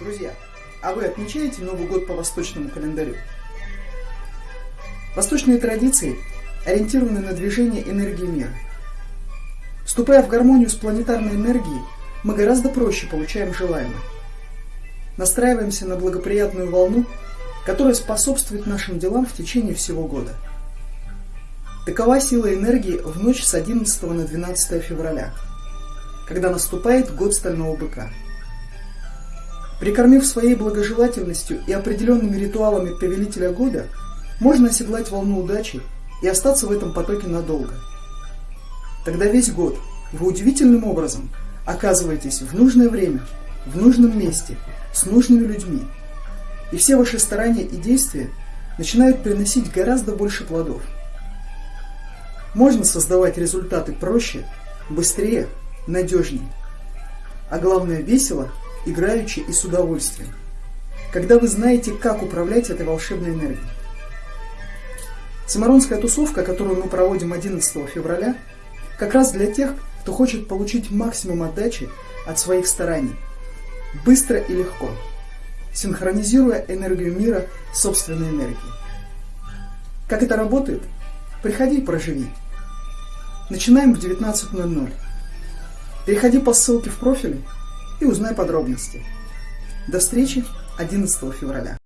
Друзья, а вы отмечаете Новый год по восточному календарю? Восточные традиции ориентированы на движение энергии мира. Вступая в гармонию с планетарной энергией, мы гораздо проще получаем желаемое. Настраиваемся на благоприятную волну, которая способствует нашим делам в течение всего года. Такова сила энергии в ночь с 11 на 12 февраля, когда наступает год Стального Быка. Прикормив своей благожелательностью и определенными ритуалами повелителя года, можно оседлать волну удачи и остаться в этом потоке надолго. Тогда весь год вы удивительным образом оказываетесь в нужное время, в нужном месте, с нужными людьми. И все ваши старания и действия начинают приносить гораздо больше плодов. Можно создавать результаты проще, быстрее, надежнее. А главное весело играючи и с удовольствием, когда вы знаете, как управлять этой волшебной энергией. Самаронская тусовка, которую мы проводим 11 февраля, как раз для тех, кто хочет получить максимум отдачи от своих стараний, быстро и легко, синхронизируя энергию мира с собственной энергией. Как это работает? Приходи и проживи. Начинаем в 19.00. Переходи по ссылке в профиле и узнай подробности. До встречи 11 февраля.